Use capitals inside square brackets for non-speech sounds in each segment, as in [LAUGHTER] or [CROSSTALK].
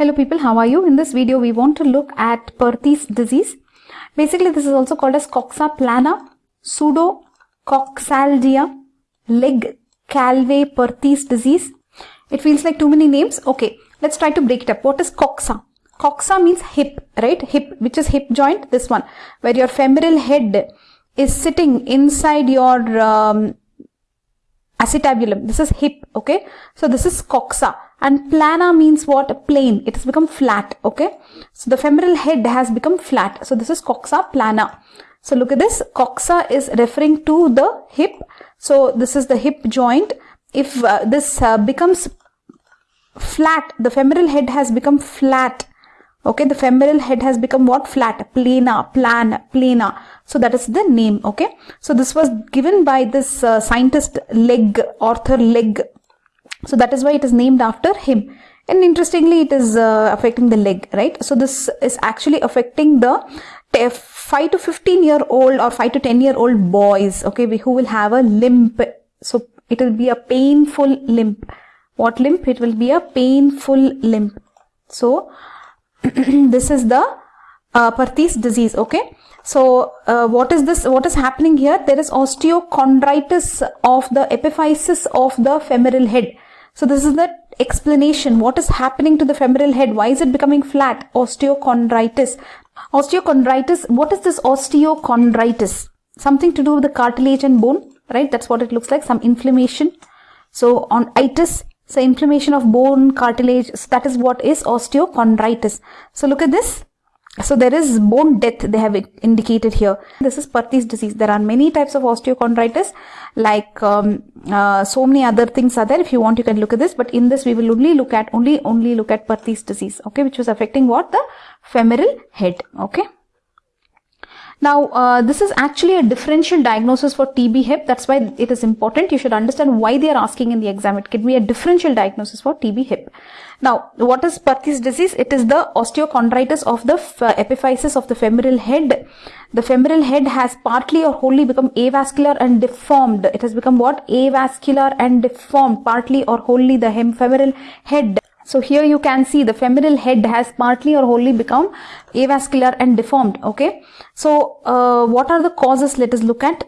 Hello people, how are you? In this video, we want to look at Perthes disease. Basically, this is also called as coxa plana, pseudo pseudocoxalgia, Legg Calvé Perthes disease. It feels like too many names. Okay, let's try to break it up. What is coxa? Coxa means hip, right? Hip, which is hip joint, this one, where your femoral head is sitting inside your um, acetabulum. This is hip, okay? So this is coxa and plana means what? Plane. It has become flat, okay? So the femoral head has become flat. So this is coxa plana. So look at this. Coxa is referring to the hip. So this is the hip joint. If uh, this uh, becomes flat, the femoral head has become flat okay the femoral head has become what flat plana plan plana so that is the name okay so this was given by this uh, scientist Legg Arthur Legg so that is why it is named after him. And interestingly it is uh, affecting the leg right? So this is actually affecting the 5 to 15 year old or 5 to 10 year old boys okay who will have a limp. So it will be a painful limp. What limp? It will be a painful limp. So [CLEARS THROAT] this is the uh, Perthes disease okay? So uh, what is this what is happening here? There is osteochondritis of the epiphysis of the femoral head so this is the explanation. What is happening to the femoral head? Why is it becoming flat? Osteochondritis. Osteochondritis what is this osteochondritis? Something to do with the cartilage and bone right? That's what it looks like some inflammation. So on itis so inflammation of bone cartilage, so that is what is osteochondritis. So look at this. So there is bone death they have indicated here. This is Perthes disease. There are many types of osteochondritis like um, uh, so many other things are there. If you want you can look at this but in this we will only look at only only look at Perthes disease okay which was affecting what the femoral head okay. Now, uh, this is actually a differential diagnosis for TB hip. That's why it is important. You should understand why they are asking in the exam. It can be a differential diagnosis for TB hip. Now, what is Perthes disease? It is the osteochondritis of the epiphysis of the femoral head. The femoral head has partly or wholly become avascular and deformed. It has become what? Avascular and deformed. Partly or wholly the femoral head so here you can see the femoral head has partly or wholly become avascular and deformed. Okay. So uh, what are the causes? Let us look at.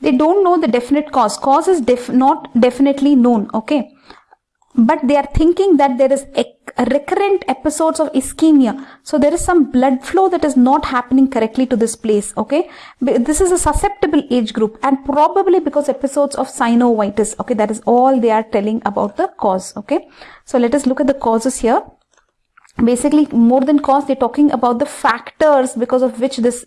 They don't know the definite cause. Cause is def not definitely known. Okay but they are thinking that there is recurrent episodes of ischemia. So there is some blood flow that is not happening correctly to this place okay? This is a susceptible age group and probably because episodes of synovitis okay? That is all they are telling about the cause okay? So let us look at the causes here. Basically more than cause they're talking about the factors because of which this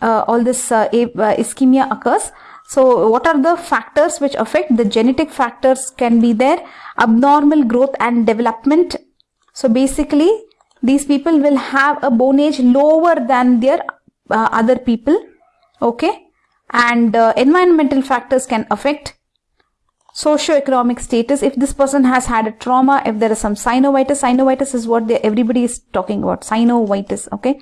uh, all this uh, uh ischemia occurs. So what are the factors which affect? The genetic factors can be there, abnormal growth and development. So basically these people will have a bone age lower than their uh, other people. Okay. And uh, environmental factors can affect socioeconomic status if this person has had a trauma if there is some synovitis synovitis is what everybody is talking about synovitis okay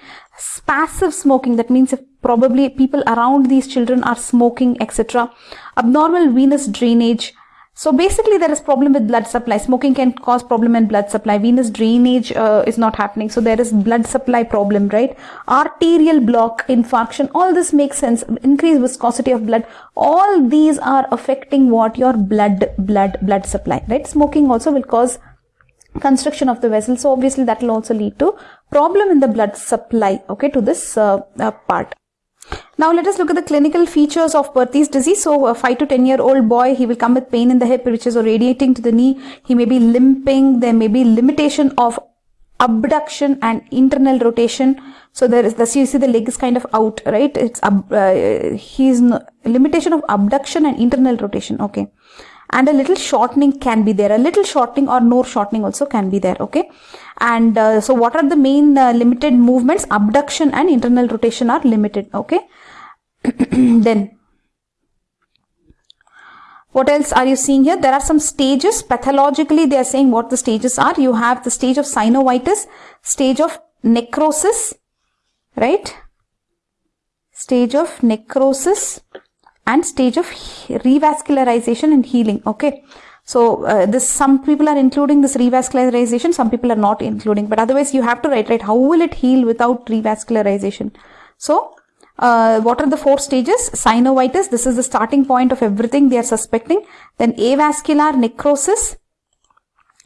passive smoking that means if probably people around these children are smoking etc abnormal venous drainage so basically there is problem with blood supply. Smoking can cause problem in blood supply. Venous drainage uh, is not happening. So there is blood supply problem, right? Arterial block, infarction, all this makes sense. Increased viscosity of blood. All these are affecting what? Your blood, blood, blood supply, right? Smoking also will cause constriction of the vessel. So obviously that will also lead to problem in the blood supply, okay, to this uh, uh, part. Now let us look at the clinical features of Perthes disease. So a 5 to 10 year old boy, he will come with pain in the hip which is radiating to the knee. He may be limping. There may be limitation of abduction and internal rotation. So there is the, you see the leg is kind of out, right? It's, uh, he's limitation of abduction and internal rotation. Okay and a little shortening can be there. A little shortening or no shortening also can be there okay? And uh, so what are the main uh, limited movements? Abduction and internal rotation are limited okay? [CLEARS THROAT] Then what else are you seeing here? There are some stages. Pathologically they are saying what the stages are. You have the stage of synovitis stage of necrosis right? Stage of necrosis and stage of revascularization and healing okay So uh, this some people are including this revascularization, some people are not including. But otherwise, you have to write right. How will it heal without revascularization? So uh, what are the four stages? Synovitis. This is the starting point of everything they are suspecting. Then avascular necrosis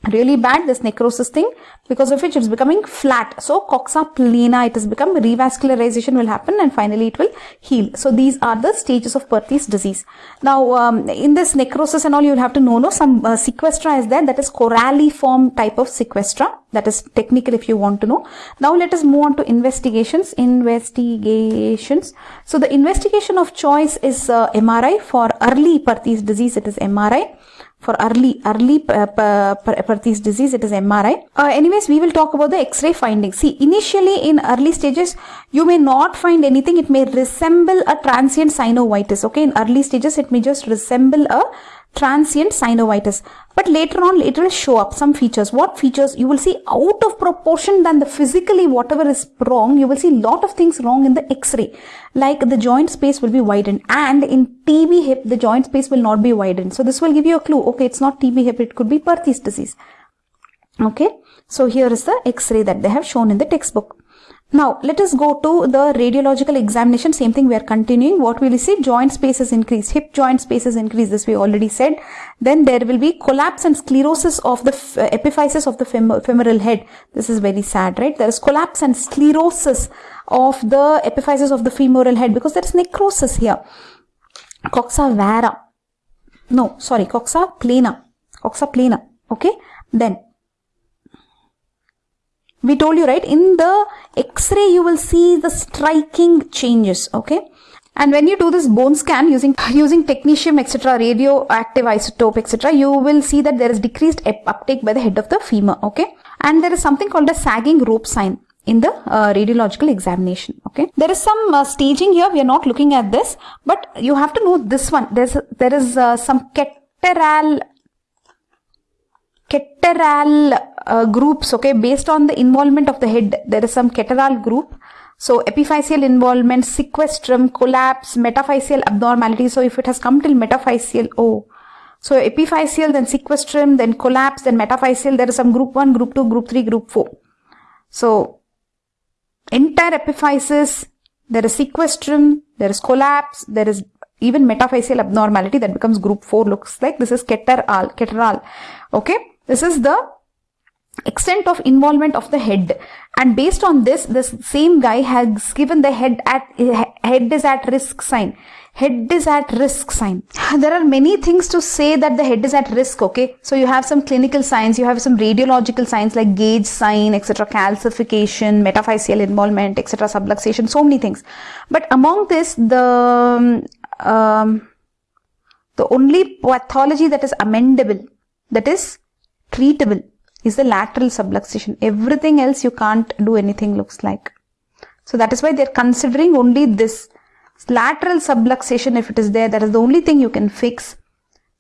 really bad this necrosis thing because of which it's becoming flat. So coxa plana it has become revascularization will happen and finally it will heal. So these are the stages of Perthes disease. Now um, in this necrosis and all you'll have to know no some uh, sequestra is there. That is coralliform type of sequestra. That is technical if you want to know. Now let us move on to investigations investigations. So the investigation of choice is uh, MRI for early Perthes disease it is MRI for early early uh, Perthes disease it is MRI. Uh, anyways we will talk about the X-ray findings. See initially in early stages you may not find anything it may resemble a transient synovitis okay in early stages it may just resemble a transient synovitis. But later on, it will show up some features. What features? You will see out of proportion than the physically whatever is wrong, you will see lot of things wrong in the x-ray. Like the joint space will be widened and in TB hip, the joint space will not be widened. So this will give you a clue. Okay, it's not TB hip, it could be Perthes disease. Okay, so here is the x-ray that they have shown in the textbook. Now, let us go to the radiological examination. Same thing we are continuing. What will you see? Joint space is increased. Hip joint space is increased. This we already said. Then there will be collapse and sclerosis of the uh, epiphysis of the fem femoral head. This is very sad, right? There is collapse and sclerosis of the epiphysis of the femoral head because there is necrosis here. Coxa vara. No, sorry, coxa plana. Coxa plana. Okay. Then we told you right? In the x-ray you will see the striking changes okay? And when you do this bone scan using using technetium etc radioactive isotope etc you will see that there is decreased uptake by the head of the femur okay? And there is something called a sagging rope sign in the uh, radiological examination okay? There is some uh, staging here. We are not looking at this but you have to know this one. There's there is uh, some Catterall Catterall uh, groups okay based on the involvement of the head there is some Catterall group. So epiphyseal involvement sequestrum collapse metaphyseal abnormality. So if it has come till metaphyseal oh so epiphyseal then sequestrum then collapse then metaphyseal there is some group 1 group 2 group 3 group 4 so entire epiphysis there is sequestrum there is collapse there is even metaphyseal abnormality that becomes group 4 looks like this is Catterall Catterall okay? This is the extent of involvement of the head. And based on this this same guy has given the head at head is at risk sign. Head is at risk sign. There are many things to say that the head is at risk okay? So you have some clinical signs you have some radiological signs like Gage sign etc calcification metaphyseal involvement etc subluxation so many things. But among this the um, the only pathology that is amendable that is treatable is the lateral subluxation. Everything else you can't do anything looks like. So that is why they're considering only this lateral subluxation if it is there, that is the only thing you can fix.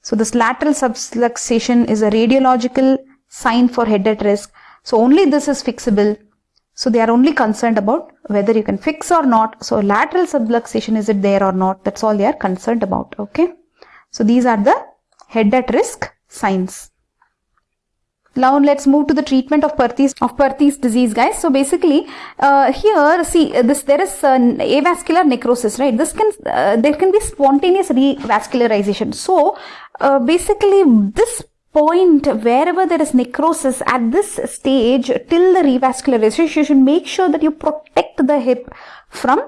So this lateral subluxation is a radiological sign for head at risk. So only this is fixable. So they are only concerned about whether you can fix or not. So lateral subluxation is it there or not? That's all they are concerned about. Okay. So these are the head at risk signs. Now let's move to the treatment of Perthes of Perthes disease, guys. So basically, uh, here see this there is uh, avascular necrosis, right? This can uh, there can be spontaneous revascularization. So uh, basically, this point wherever there is necrosis at this stage till the revascularization, you should make sure that you protect the hip from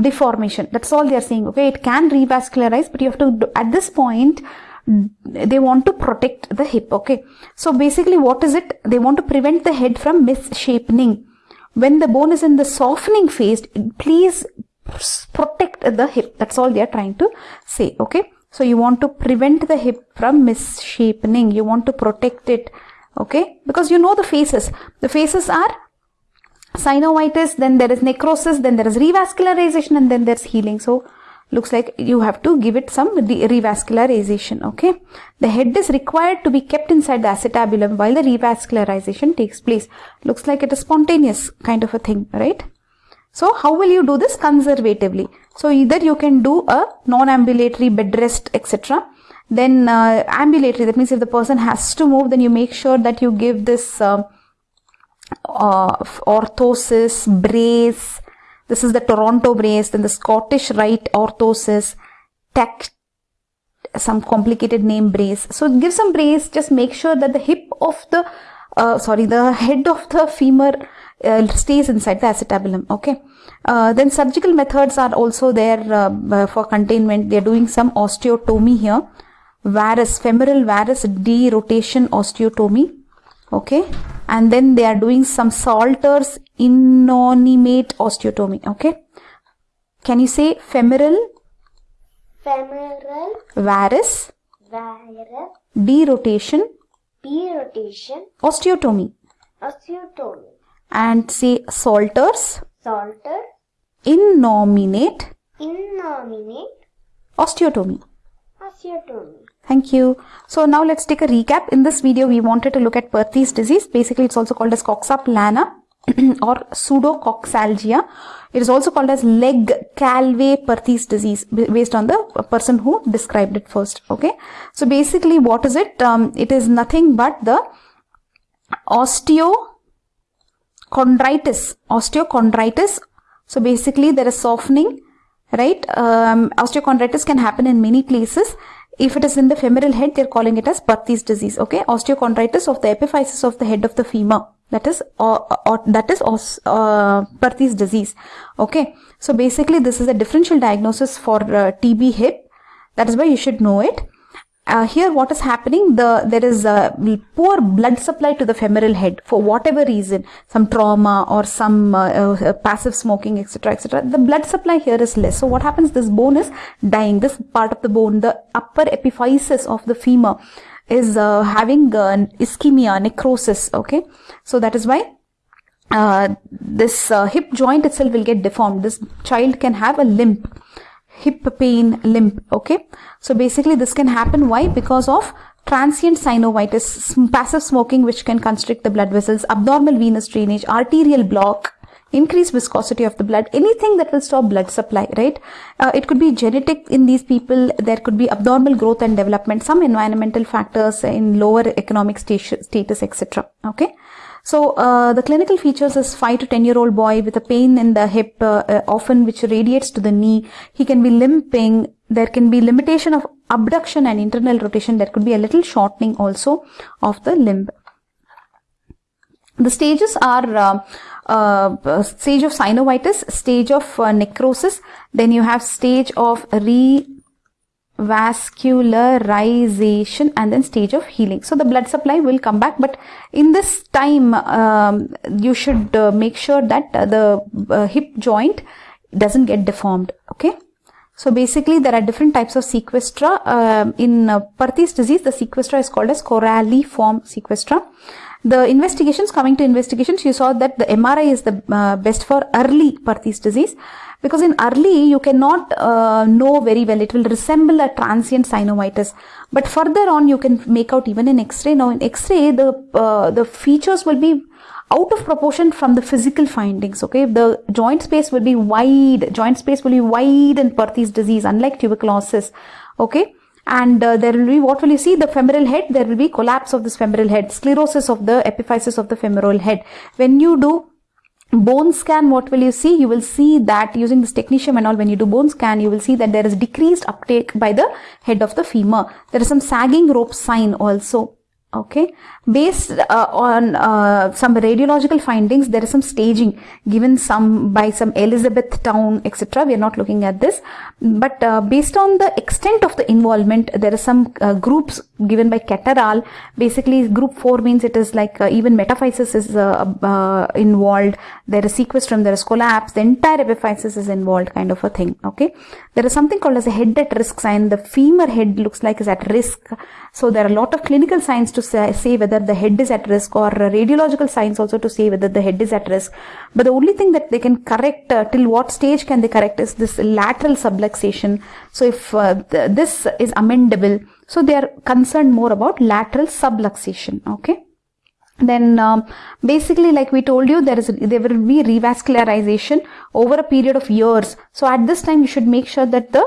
deformation. That's all they are saying. Okay, it can revascularize, but you have to at this point they want to protect the hip okay? So basically what is it? They want to prevent the head from misshapening. When the bone is in the softening phase please protect the hip. That's all they are trying to say okay? So you want to prevent the hip from misshapening. You want to protect it okay? Because you know the phases the phases are synovitis then there is necrosis then there is revascularization and then there's healing. So looks like you have to give it some revascularization okay? The head is required to be kept inside the acetabulum while the revascularization takes place. Looks like it is spontaneous kind of a thing right? So how will you do this? Conservatively. So either you can do a non-ambulatory bed rest etc then uh, ambulatory that means if the person has to move then you make sure that you give this uh, uh, orthosis brace this is the toronto brace then the scottish rite orthosis tech some complicated name brace. So give some brace just make sure that the hip of the uh, sorry the head of the femur uh, stays inside the acetabulum okay? Uh, then surgical methods are also there uh, for containment. They're doing some osteotomy here. Varus femoral varus derotation osteotomy okay? And then they are doing some salters innominate osteotomy. Okay? Can you say femoral? Femoral varus? Varus. Derotation? Derotation. Osteotomy? Osteotomy. And say salters? Salter. Innominate? Innominate. Osteotomy? Osteotomy Thank you. So now let's take a recap. In this video, we wanted to look at Perthes disease. Basically, it's also called as coxa plana [CLEARS THROAT] or pseudocoxalgia. It is also called as Legg calvé Perthes disease based on the person who described it first. Okay. So basically, what is it? Um, it is nothing but the osteochondritis. Osteochondritis. So basically, there is softening, right? Um, osteochondritis can happen in many places if it is in the femoral head, they're calling it as Perthes disease. Okay, osteochondritis of the epiphysis of the head of the femur. That is, uh, uh, that is uh, Perthes disease. Okay, so basically, this is a differential diagnosis for uh, TB hip. That is why you should know it uh, here what is happening the there is a poor blood supply to the femoral head for whatever reason some trauma or some uh, uh, passive smoking etc etc the blood supply here is less. So what happens this bone is dying. This part of the bone the upper epiphysis of the femur is uh, having uh, ischemia necrosis okay? So that is why uh, this hip joint itself will get deformed. This child can have a limp hip pain limp okay? So basically this can happen. Why? Because of transient synovitis passive smoking which can constrict the blood vessels abnormal venous drainage arterial block increased viscosity of the blood anything that will stop blood supply right? Uh, it could be genetic in these people. There could be abnormal growth and development some environmental factors in lower economic status etc okay so uh, the clinical features is 5 to 10 year old boy with a pain in the hip uh, uh, often which radiates to the knee. He can be limping. There can be limitation of abduction and internal rotation. There could be a little shortening also of the limb. The stages are uh, uh, stage of synovitis, stage of uh, necrosis, then you have stage of re vascularization and then stage of healing. So the blood supply will come back but in this time um, you should uh, make sure that uh, the uh, hip joint doesn't get deformed. Okay. So basically there are different types of sequestra. Um, in uh, Perthes disease the sequestra is called as coralliform sequestra. The investigations, coming to investigations, you saw that the MRI is the uh, best for early Perthes disease because in early you cannot uh, know very well. It will resemble a transient synovitis. But further on you can make out even in X-ray. Now in X-ray the, uh, the features will be out of proportion from the physical findings. Okay, the joint space will be wide. Joint space will be wide in Perthes disease, unlike tuberculosis. Okay, and uh, there will be what will you see? The femoral head. There will be collapse of this femoral head. Sclerosis of the epiphysis of the femoral head. When you do bone scan what will you see? You will see that using this technetium and all when you do bone scan you will see that there is decreased uptake by the head of the femur. There is some sagging rope sign also okay? Based uh, on uh, some radiological findings there is some staging given some by some elizabethtown etc we are not looking at this. But uh, based on the extent of the involvement there are some uh, groups given by Catterall basically group 4 means it is like uh, even metaphysis is uh, involved. There is sequestrum there is collapse the entire epiphysis is involved kind of a thing. Okay? There is something called as a head at risk sign. The femur head looks like is at risk. So there are a lot of clinical signs to say, whether the head is at risk or radiological signs also to say whether the head is at risk. But the only thing that they can correct uh, till what stage can they correct is this lateral subluxation. So if uh, th this is amendable, so they are concerned more about lateral subluxation. Okay then um, basically like we told you there is there will be revascularization over a period of years so at this time you should make sure that the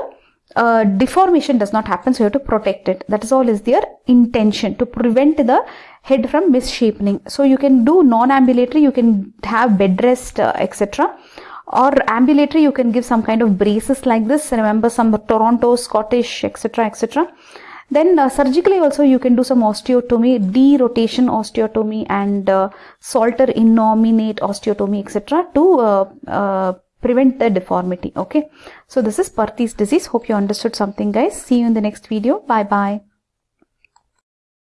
uh, deformation does not happen so you have to protect it. That is all is their intention to prevent the head from misshapening. So you can do non-ambulatory you can have bed rest uh, etc or ambulatory you can give some kind of braces like this. Remember some toronto scottish etc etc then uh, surgically also you can do some osteotomy derotation osteotomy and uh, salter innominate osteotomy etc to uh, uh, prevent the deformity okay? So this is Perthes disease. Hope you understood something guys. See you in the next video. Bye bye